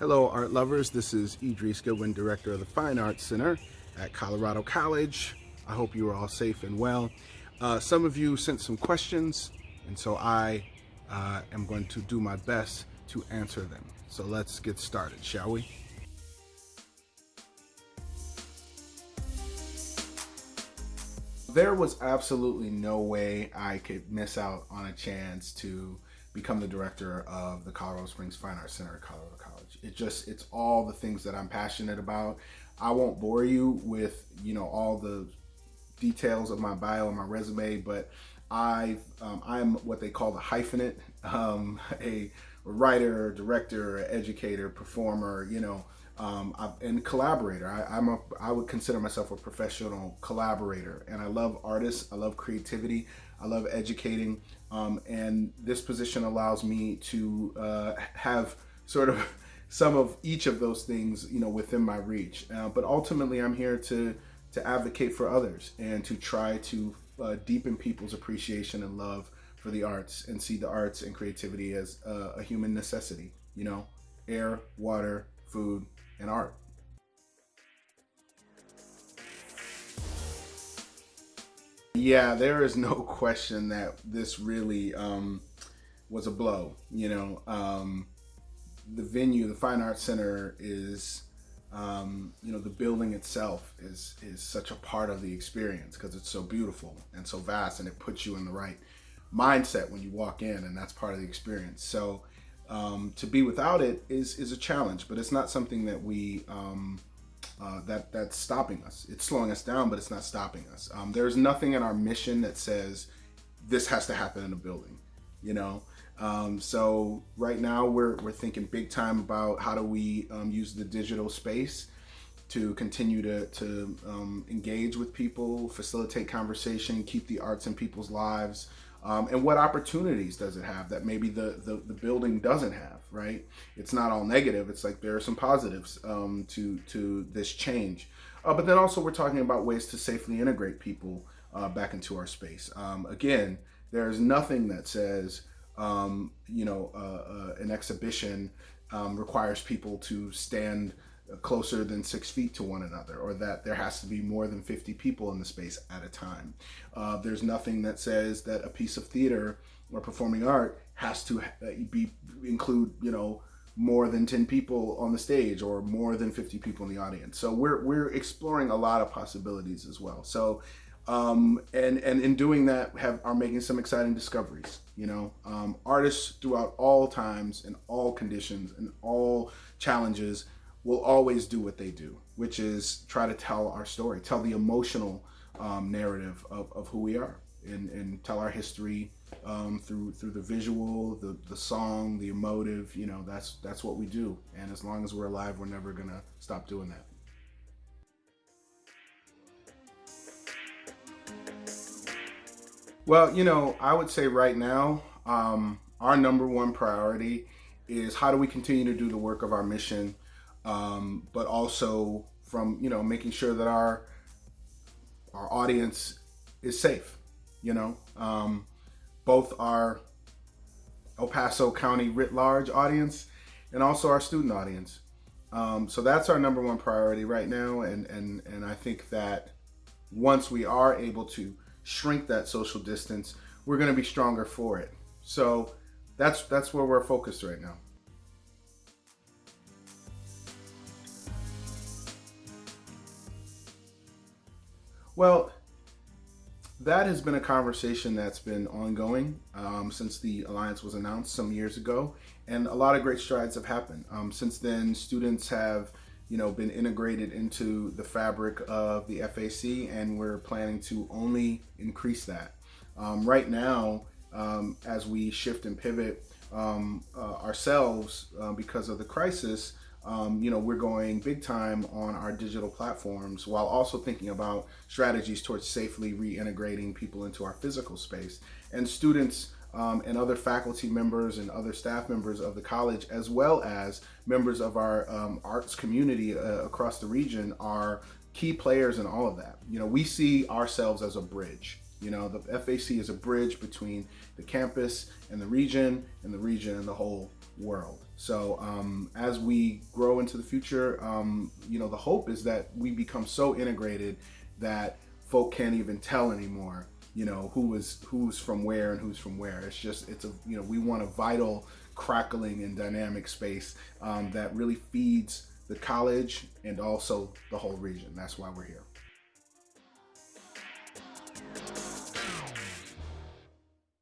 Hello, art lovers. This is Idris Goodwin, director of the Fine Arts Center at Colorado College. I hope you are all safe and well. Uh, some of you sent some questions, and so I uh, am going to do my best to answer them. So let's get started, shall we? There was absolutely no way I could miss out on a chance to become the director of the Colorado Springs Fine Arts Center at Colorado College. It just, it's all the things that I'm passionate about. I won't bore you with, you know, all the details of my bio and my resume, but I, um, I'm what they call the hyphenate, um, a, writer, director, educator, performer, you know, um, and collaborator. I, I'm a, I would consider myself a professional collaborator, and I love artists. I love creativity. I love educating, um, and this position allows me to uh, have sort of some of each of those things, you know, within my reach. Uh, but ultimately, I'm here to to advocate for others and to try to uh, deepen people's appreciation and love for the arts and see the arts and creativity as a, a human necessity. You know, air, water, food, and art. Yeah, there is no question that this really um, was a blow. You know, um, the venue, the Fine Arts Center is, um, you know, the building itself is is such a part of the experience because it's so beautiful and so vast, and it puts you in the right mindset when you walk in, and that's part of the experience. So um, to be without it is is a challenge, but it's not something that we um, uh, that that's stopping us. It's slowing us down, but it's not stopping us. Um, there's nothing in our mission that says this has to happen in a building, you know. Um, so right now we're we're thinking big time about how do we um, use the digital space to continue to, to um, engage with people, facilitate conversation, keep the arts in people's lives, um, and what opportunities does it have that maybe the, the, the, building doesn't have, right? It's not all negative. It's like there are some positives um, to, to this change. Uh, but then also we're talking about ways to safely integrate people uh, back into our space. Um, again, there's nothing that says, um, you know, uh, uh, an exhibition um, requires people to stand closer than six feet to one another or that there has to be more than 50 people in the space at a time. Uh, there's nothing that says that a piece of theater or performing art has to uh, be include, you know, more than 10 people on the stage or more than 50 people in the audience. So we're, we're exploring a lot of possibilities as well. So, um, and, and in doing that have, are making some exciting discoveries, you know, um, artists throughout all times and all conditions and all challenges will always do what they do, which is try to tell our story, tell the emotional um, narrative of, of who we are and, and tell our history um, through through the visual, the, the song, the emotive, you know, that's that's what we do. And as long as we're alive, we're never gonna stop doing that. Well, you know, I would say right now, um, our number one priority is how do we continue to do the work of our mission um, but also from you know making sure that our our audience is safe. You know, um, both our El Paso County writ large audience and also our student audience. Um, so that's our number one priority right now, and and and I think that once we are able to shrink that social distance, we're going to be stronger for it. So that's that's where we're focused right now. Well, that has been a conversation that's been ongoing um, since the alliance was announced some years ago, and a lot of great strides have happened. Um, since then, students have you know, been integrated into the fabric of the FAC, and we're planning to only increase that. Um, right now, um, as we shift and pivot um, uh, ourselves uh, because of the crisis, um, you know, we're going big time on our digital platforms while also thinking about strategies towards safely reintegrating people into our physical space. And students um, and other faculty members and other staff members of the college, as well as members of our um, arts community uh, across the region are key players in all of that. You know, we see ourselves as a bridge You know, the FAC is a bridge between the campus and the region, and the region and the whole world. So um, as we grow into the future, um, you know, the hope is that we become so integrated that folk can't even tell anymore, you know, who is who's from where and who's from where. It's just, it's a, you know, we want a vital, crackling and dynamic space um, that really feeds the college and also the whole region. That's why we're here.